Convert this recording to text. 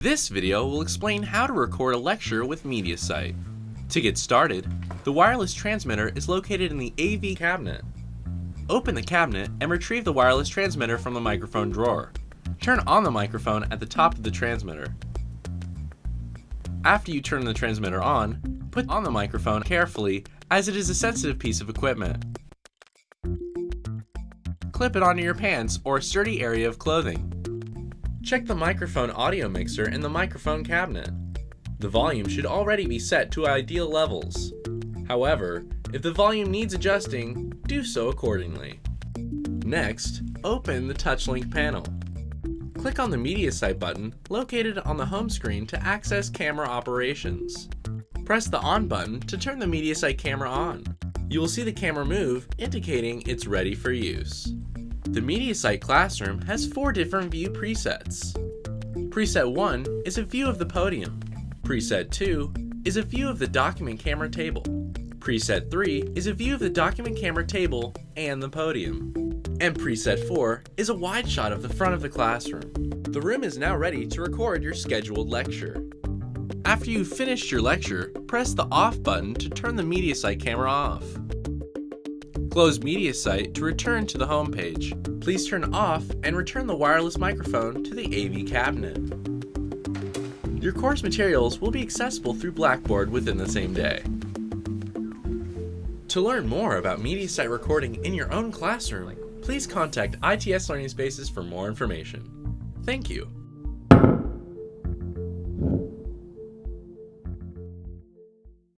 This video will explain how to record a lecture with MediaSite. To get started, the wireless transmitter is located in the AV cabinet. Open the cabinet and retrieve the wireless transmitter from the microphone drawer. Turn on the microphone at the top of the transmitter. After you turn the transmitter on, put on the microphone carefully as it is a sensitive piece of equipment. Clip it onto your pants or a sturdy area of clothing. Check the microphone audio mixer in the microphone cabinet. The volume should already be set to ideal levels. However, if the volume needs adjusting, do so accordingly. Next, open the TouchLink panel. Click on the MediaSite button located on the home screen to access camera operations. Press the On button to turn the MediaSite camera on. You will see the camera move, indicating it's ready for use. The MediaSite Classroom has four different view presets. Preset 1 is a view of the podium. Preset 2 is a view of the document camera table. Preset 3 is a view of the document camera table and the podium. And preset 4 is a wide shot of the front of the classroom. The room is now ready to record your scheduled lecture. After you've finished your lecture, press the off button to turn the MediaSite camera off. Close MediaSite to return to the home page. Please turn off and return the wireless microphone to the AV cabinet. Your course materials will be accessible through Blackboard within the same day. To learn more about MediaSite recording in your own classroom, please contact ITS Learning Spaces for more information. Thank you.